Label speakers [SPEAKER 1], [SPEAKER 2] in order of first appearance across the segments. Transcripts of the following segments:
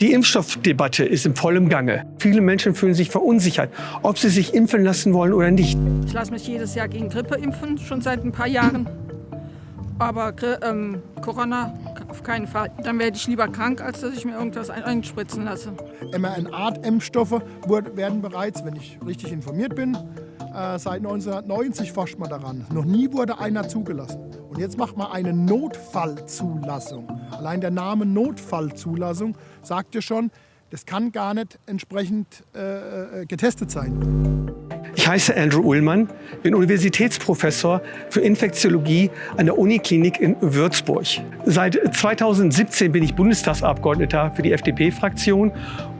[SPEAKER 1] Die Impfstoffdebatte ist im vollen Gange. Viele Menschen fühlen sich verunsichert, ob sie sich impfen lassen wollen oder nicht.
[SPEAKER 2] Ich lasse mich jedes Jahr gegen Grippe impfen, schon seit ein paar Jahren. Aber ähm, Corona auf keinen Fall. Dann werde ich lieber krank, als dass ich mir irgendwas einspritzen lasse.
[SPEAKER 3] mRNA-Impfstoffe werden bereits, wenn ich richtig informiert bin, äh, seit 1990 forscht man daran. Noch nie wurde einer zugelassen. Und jetzt macht man eine Notfallzulassung. Allein der Name Notfallzulassung sagt ja schon, das kann gar nicht entsprechend äh, äh getestet sein.
[SPEAKER 1] Ich heiße Andrew Ullmann, bin Universitätsprofessor für Infektiologie an der Uniklinik in Würzburg. Seit 2017 bin ich Bundestagsabgeordneter für die FDP-Fraktion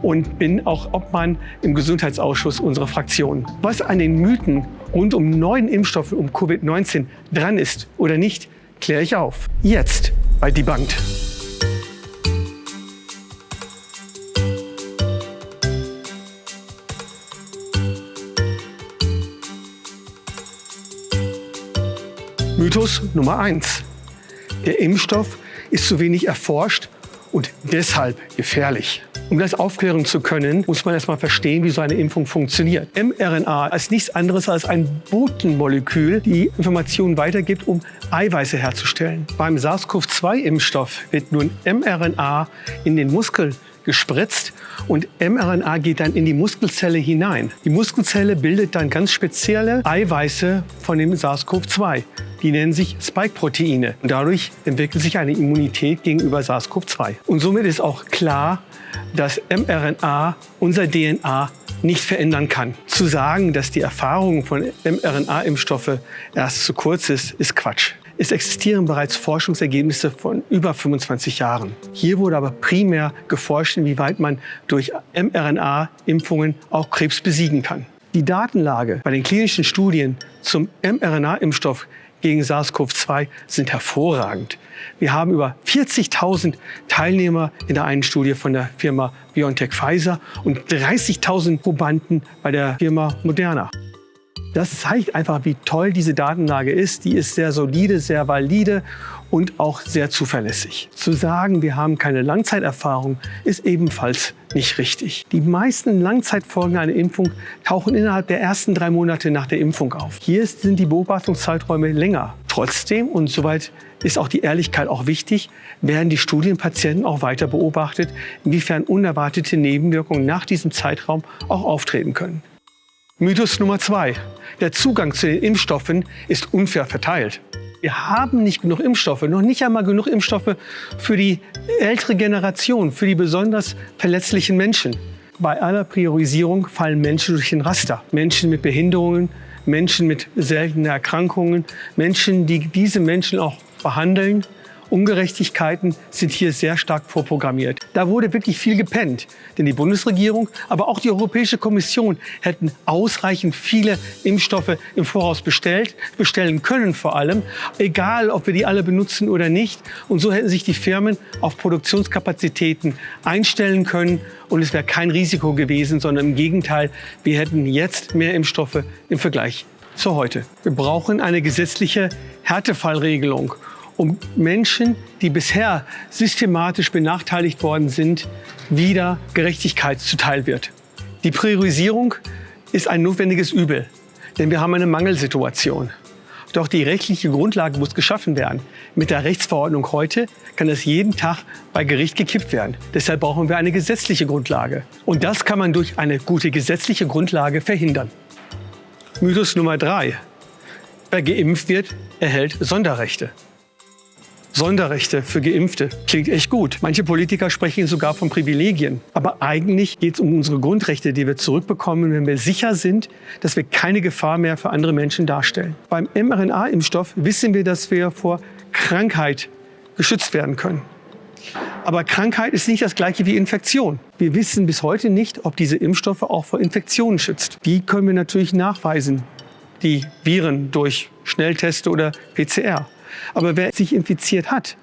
[SPEAKER 1] und bin auch Obmann im Gesundheitsausschuss unserer Fraktion. Was an den Mythen rund um neuen Impfstoffe um Covid-19 dran ist oder nicht, kläre ich auf. Jetzt bei Debunked. Mythos Nummer 1. Der Impfstoff ist zu wenig erforscht und deshalb gefährlich. Um das aufklären zu können, muss man erstmal verstehen, wie so eine Impfung funktioniert. mRNA ist nichts anderes als ein Botenmolekül, die Informationen weitergibt, um Eiweiße herzustellen. Beim SARS-CoV-2-Impfstoff wird nun mRNA in den Muskel gespritzt und mRNA geht dann in die Muskelzelle hinein. Die Muskelzelle bildet dann ganz spezielle Eiweiße von dem SARS-CoV-2. Die nennen sich Spike-Proteine. Und dadurch entwickelt sich eine Immunität gegenüber SARS-CoV-2. Und somit ist auch klar, dass mRNA unser DNA nicht verändern kann. Zu sagen, dass die Erfahrung von mRNA-Impfstoffe erst zu kurz ist, ist Quatsch. Es existieren bereits Forschungsergebnisse von über 25 Jahren. Hier wurde aber primär geforscht, inwieweit man durch mRNA-Impfungen auch Krebs besiegen kann. Die Datenlage bei den klinischen Studien zum mRNA-Impfstoff gegen SARS-CoV-2 sind hervorragend. Wir haben über 40.000 Teilnehmer in der einen Studie von der Firma BioNTech Pfizer und 30.000 Probanden bei der Firma Moderna. Das zeigt einfach, wie toll diese Datenlage ist. Die ist sehr solide, sehr valide und auch sehr zuverlässig. Zu sagen, wir haben keine Langzeiterfahrung, ist ebenfalls nicht richtig. Die meisten Langzeitfolgen einer Impfung tauchen innerhalb der ersten drei Monate nach der Impfung auf. Hier sind die Beobachtungszeiträume länger. Trotzdem, und soweit ist auch die Ehrlichkeit auch wichtig, werden die Studienpatienten auch weiter beobachtet, inwiefern unerwartete Nebenwirkungen nach diesem Zeitraum auch auftreten können. Mythos Nummer zwei. Der Zugang zu den Impfstoffen ist unfair verteilt. Wir haben nicht genug Impfstoffe, noch nicht einmal genug Impfstoffe für die ältere Generation, für die besonders verletzlichen Menschen. Bei aller Priorisierung fallen Menschen durch den Raster. Menschen mit Behinderungen, Menschen mit seltenen Erkrankungen, Menschen, die diese Menschen auch behandeln Ungerechtigkeiten sind hier sehr stark vorprogrammiert. Da wurde wirklich viel gepennt. Denn die Bundesregierung, aber auch die Europäische Kommission hätten ausreichend viele Impfstoffe im Voraus bestellt, bestellen können vor allem, egal ob wir die alle benutzen oder nicht. Und so hätten sich die Firmen auf Produktionskapazitäten einstellen können und es wäre kein Risiko gewesen, sondern im Gegenteil, wir hätten jetzt mehr Impfstoffe im Vergleich zu heute. Wir brauchen eine gesetzliche Härtefallregelung um Menschen, die bisher systematisch benachteiligt worden sind, wieder Gerechtigkeit zuteil wird. Die Priorisierung ist ein notwendiges Übel, denn wir haben eine Mangelsituation. Doch die rechtliche Grundlage muss geschaffen werden. Mit der Rechtsverordnung heute kann es jeden Tag bei Gericht gekippt werden. Deshalb brauchen wir eine gesetzliche Grundlage. Und das kann man durch eine gute gesetzliche Grundlage verhindern. Mythos Nummer drei. Wer geimpft wird, erhält Sonderrechte. Sonderrechte für Geimpfte. Klingt echt gut. Manche Politiker sprechen sogar von Privilegien. Aber eigentlich geht es um unsere Grundrechte, die wir zurückbekommen, wenn wir sicher sind, dass wir keine Gefahr mehr für andere Menschen darstellen. Beim mRNA-Impfstoff wissen wir, dass wir vor Krankheit geschützt werden können. Aber Krankheit ist nicht das gleiche wie Infektion. Wir wissen bis heute nicht, ob diese Impfstoffe auch vor Infektionen schützt. Die können wir natürlich nachweisen, die Viren durch Schnellteste oder PCR. Aber wer sich infiziert hat,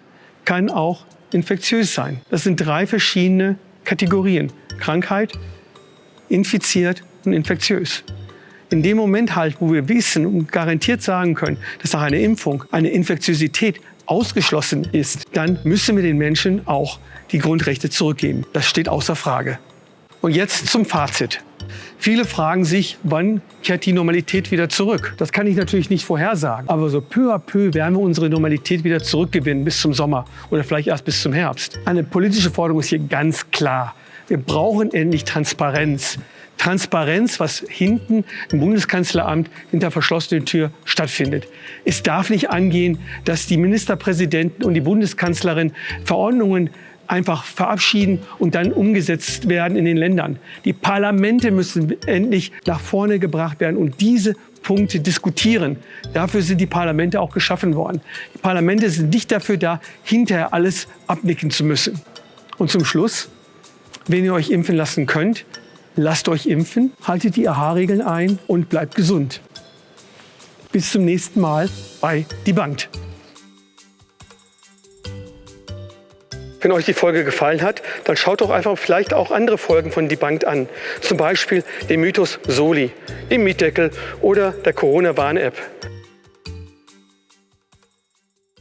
[SPEAKER 1] kann auch infektiös sein. Das sind drei verschiedene Kategorien. Krankheit, infiziert und infektiös. In dem Moment halt, wo wir wissen und garantiert sagen können, dass nach einer Impfung eine Infektiosität ausgeschlossen ist, dann müssen wir den Menschen auch die Grundrechte zurückgeben. Das steht außer Frage. Und jetzt zum Fazit. Viele fragen sich, wann kehrt die Normalität wieder zurück? Das kann ich natürlich nicht vorhersagen. Aber so peu à peu werden wir unsere Normalität wieder zurückgewinnen bis zum Sommer oder vielleicht erst bis zum Herbst. Eine politische Forderung ist hier ganz klar. Wir brauchen endlich Transparenz. Transparenz, was hinten im Bundeskanzleramt hinter verschlossenen Tür stattfindet. Es darf nicht angehen, dass die Ministerpräsidenten und die Bundeskanzlerin Verordnungen einfach verabschieden und dann umgesetzt werden in den Ländern. Die Parlamente müssen endlich nach vorne gebracht werden und diese Punkte diskutieren. Dafür sind die Parlamente auch geschaffen worden. Die Parlamente sind nicht dafür da, hinterher alles abnicken zu müssen. Und zum Schluss, wenn ihr euch impfen lassen könnt, lasst euch impfen, haltet die AHA-Regeln ein und bleibt gesund. Bis zum nächsten Mal bei Die Bank. Wenn euch die Folge gefallen hat, dann schaut doch einfach vielleicht auch andere Folgen von Debunked an. Zum Beispiel den Mythos Soli, den Mietdeckel oder der Corona-Warn-App.